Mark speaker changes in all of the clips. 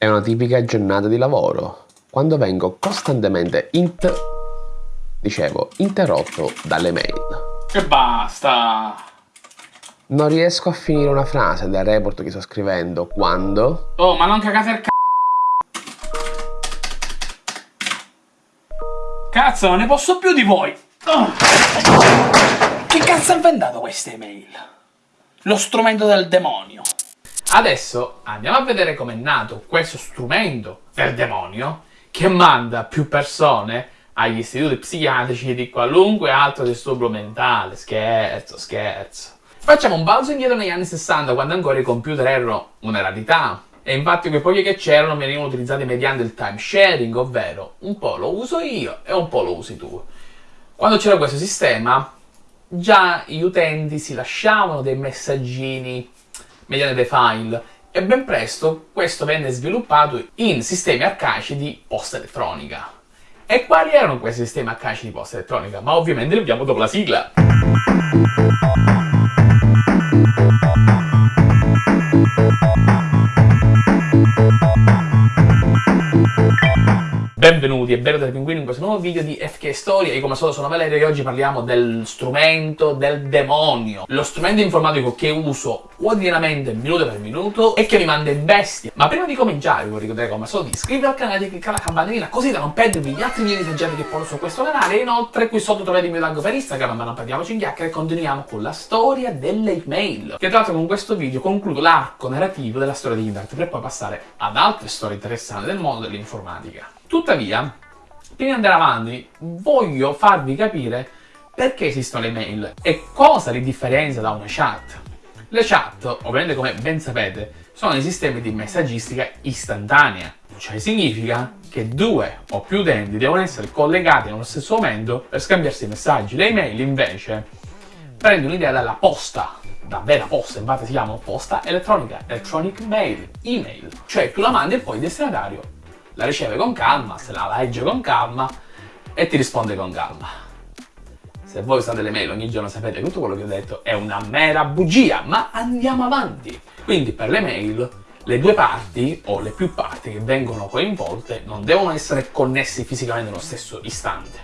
Speaker 1: È una tipica giornata di lavoro, quando vengo costantemente int... dicevo, interrotto dalle mail.
Speaker 2: E basta!
Speaker 1: Non riesco a finire una frase del report che sto scrivendo quando...
Speaker 2: Oh, ma non cagate il c***o! Cazzo, non ne posso più di voi! Oh. Che cazzo ha inventato queste email? Lo strumento del demonio. Adesso andiamo a vedere com'è nato questo strumento del demonio che manda più persone agli istituti psichiatrici di qualunque altro disturbo mentale. Scherzo, scherzo. Facciamo un balzo indietro negli anni 60 quando ancora i computer erano una rarità. E infatti quei pochi che c'erano venivano utilizzati mediante il time sharing, ovvero un po' lo uso io e un po' lo usi tu. Quando c'era questo sistema, già gli utenti si lasciavano dei messaggini mediante dei file e ben presto questo venne sviluppato in sistemi arcaici di posta elettronica. E quali erano questi sistemi arcaici di posta elettronica? Ma ovviamente li vediamo dopo la sigla. Benvenuti e benvenuti Pinguino in questo nuovo video di FK Storia. Io come al solito sono Valerio e oggi parliamo del strumento del demonio. Lo strumento informatico che uso quotidianamente, minuto per minuto, e che mi manda in bestia. Ma prima di cominciare vi vorrei ricordare come al solito di iscrivervi al canale, di cliccare la campanellina così da non perdervi gli altri video leggeri che porto su questo canale. E inoltre qui sotto trovate il mio tag per Instagram, ma non parliamoci in chiacchiere e continuiamo con la storia delle email. Che tra l'altro con questo video concludo l'arco narrativo della storia di internet per poi passare ad altre storie interessanti del mondo dell'informatica. Tuttavia, prima di andare avanti, voglio farvi capire perché esistono le mail e cosa li differenzia da una chat. Le chat, ovviamente come ben sapete, sono dei sistemi di messaggistica istantanea, cioè significa che due o più utenti devono essere collegati nello stesso momento per scambiarsi i messaggi. Le email invece prendono l'idea dalla posta, da vera posta, infatti si chiama posta elettronica, electronic mail, email, cioè tu la mandi e poi il destinatario la riceve con calma, se la legge con calma e ti risponde con calma. Se voi usate le mail ogni giorno sapete che tutto quello che ho detto è una mera bugia, ma andiamo avanti. Quindi per le mail le due parti o le più parti che vengono coinvolte non devono essere connessi fisicamente nello stesso istante.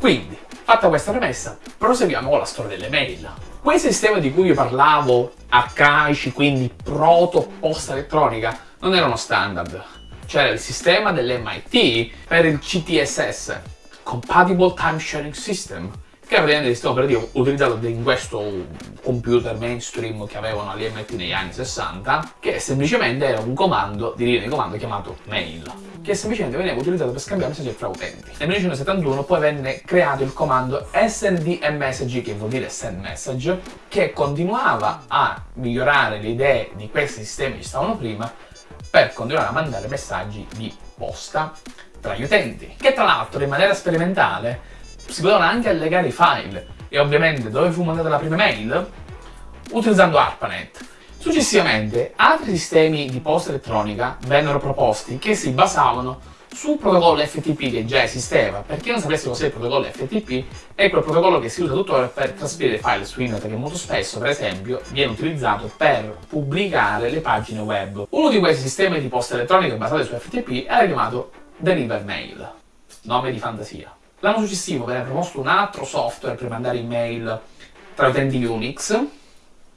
Speaker 2: Quindi, fatta questa premessa, proseguiamo con la storia delle mail. Quei sistemi di cui vi parlavo, arcaici, quindi proto-posta elettronica, non erano standard, c'era il sistema dell'MIT per il CTSS, Compatible Time Sharing System, che era praticamente il sistema operativo utilizzato in questo computer mainstream che avevano all'MIT negli anni 60, che semplicemente era un comando di linea di comando chiamato mail, che semplicemente veniva utilizzato per scambiare messaggi fra utenti. Nel 1971 poi venne creato il comando SNDMSG, che vuol dire send message, che continuava a migliorare le idee di questi sistemi che stavano prima, per continuare a mandare messaggi di posta tra gli utenti, che tra l'altro in maniera sperimentale si potevano anche allegare i file e ovviamente dove fu mandata la prima mail? Utilizzando ARPANET. Successivamente altri sistemi di posta elettronica vennero proposti che si basavano sul protocollo FTP che già esisteva. Per chi non sapesse cos'è il protocollo FTP, è quel protocollo che si usa tuttora per trasferire file su internet che molto spesso, per esempio, viene utilizzato per pubblicare le pagine web. Uno di questi sistemi di posta elettronica basati su FTP era chiamato Deliver Mail, nome di fantasia. L'anno successivo venne proposto un altro software per mandare email tra utenti Unix,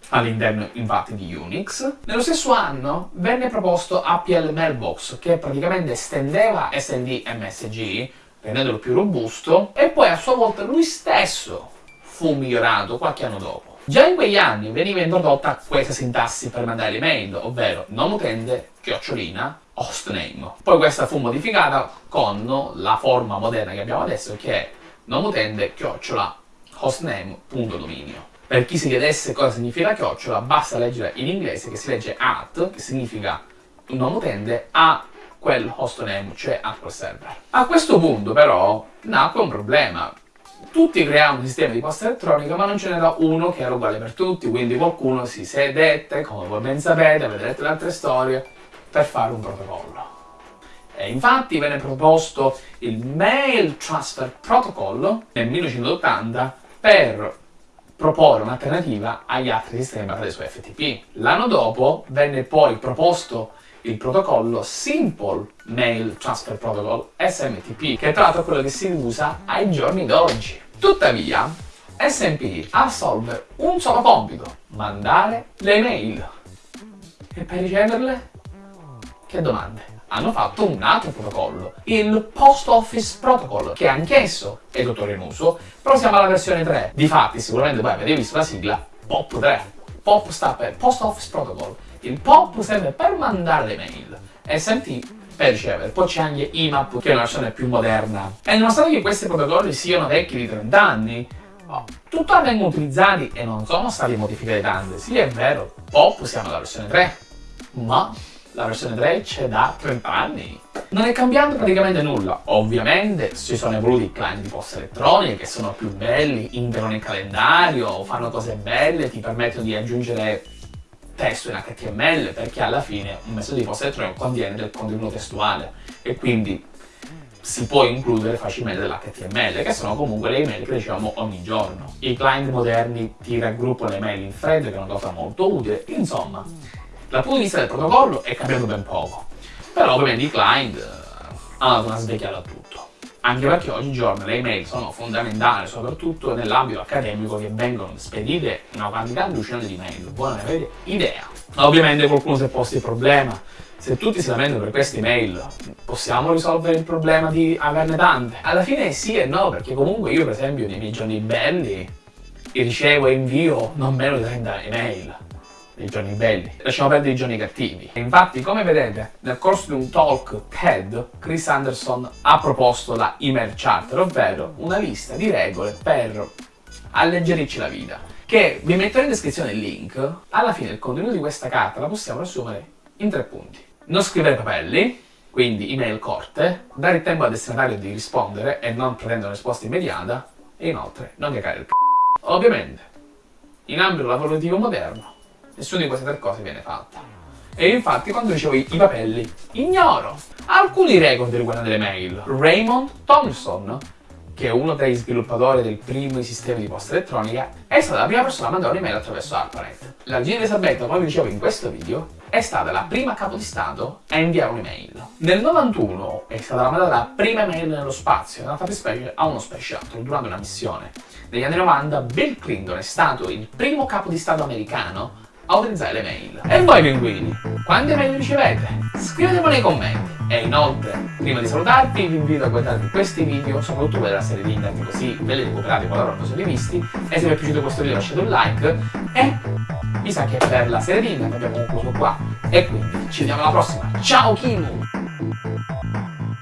Speaker 2: all'interno infatti di Unix. Nello stesso anno venne proposto APL Mailbox che praticamente estendeva SND MSG rendendolo più robusto e poi a sua volta lui stesso fu migliorato qualche anno dopo. Già in quegli anni veniva introdotta questa sintassi per mandare l'email, ovvero non utente chiocciolina hostname. Poi questa fu modificata con la forma moderna che abbiamo adesso che è non utente chiocciola hostname.dominio. Per chi si chiedesse cosa significa chiocciola, basta leggere in inglese che si legge at, che significa nome utente, a quel hostname, cioè a quel server. A questo punto però nacque un problema. Tutti creavano un sistema di posta elettronica ma non ce n'era uno che era uguale per tutti, quindi qualcuno si sedette, come voi ben sapete, vedrete le altre storie, per fare un protocollo. E infatti venne proposto il Mail Transfer Protocol nel 1980 per proporre un'alternativa agli altri sistemi basati su FTP. L'anno dopo venne poi proposto il protocollo Simple Mail Transfer Protocol SMTP, che tra l'altro è quello che si usa ai giorni d'oggi. Tuttavia, SMP assolve un solo compito, mandare le mail. E per riceverle? Che domande? Hanno fatto un altro protocollo, il Post Office Protocol, che anch'esso è tuttora in uso, però siamo alla versione 3. Difatti, sicuramente voi avete visto la sigla POP3. POP sta per Post Office Protocol. Il POP serve per mandare le mail. SMT per ricevere. Poi c'è anche IMAP, che è una versione più moderna. E nonostante che questi protocolli siano vecchi di 30 anni, oh, tuttora vengono utilizzati e non sono stati modificati tante. Sì, è vero, POP siamo alla versione 3, ma la versione 3 c'è da 30 anni. Non è cambiato praticamente nulla. Ovviamente si sono evoluti i client di posta elettronica che sono più belli, integrano il calendario, fanno cose belle, ti permettono di aggiungere testo in HTML perché alla fine un messaggio di posta elettronica contiene del contenuto testuale e quindi si può includere facilmente dell'HTML, che sono comunque le email che riceviamo ogni giorno. I client moderni ti raggruppano le email in thread, che è una cosa molto utile, insomma, dal punto di vista del protocollo è cambiato ben poco, però ovviamente i client eh, hanno una svecchiata a tutto. Anche perché oggigiorno le email sono fondamentali, soprattutto nell'ambito accademico, che vengono spedite una quantità allucinante di mail. Voi non avete idea. Ovviamente qualcuno si è posto il problema. Se tutti si lamentano per queste email, possiamo risolvere il problema di averne tante? Alla fine sì e no, perché comunque io per esempio nei miei giorni belli ricevo e invio non meno di 30 email i giorni belli, lasciamo perdere i giorni cattivi. Infatti, come vedete, nel corso di un talk TED, Chris Anderson ha proposto la email charter, ovvero una lista di regole per alleggerirci la vita, che vi metterò in descrizione il link. Alla fine il contenuto di questa carta la possiamo riassumere in tre punti. Non scrivere papelli, quindi email corte, dare il tempo al destinatario di rispondere e non pretendere una risposta immediata, e inoltre non cagare il c***o. Ovviamente, in ambito lavorativo moderno, nessuna di queste tre cose viene fatta. E infatti quando ricevo i, papelli, ignoro alcuni record riguardanti le mail. Raymond Thompson, che è uno dei sviluppatori del primo sistema di posta elettronica, è stata la prima persona a mandare un'email attraverso ARPANET. La regina Elisabetta, come vi dicevo in questo video, è stata la prima capo di Stato a inviare un'email. Nel 91 è stata mandata la prima email nello spazio, nella fattispecie a uno Space Shuttle, durante una missione. Negli anni 90 Bill Clinton è stato il primo capo di Stato americano a utilizzare le mail. E voi pinguini, quante mail ricevete? Scrivetemelo nei commenti. E inoltre, prima di salutarvi, vi invito a guardare questi video, soprattutto per la serie di internet, così ve li recuperate qualora non siete visti. E se vi è piaciuto questo video lasciate un like. E mi sa che per la serie di internet abbiamo concluso qua. E quindi ci vediamo alla prossima. Ciao Kimu!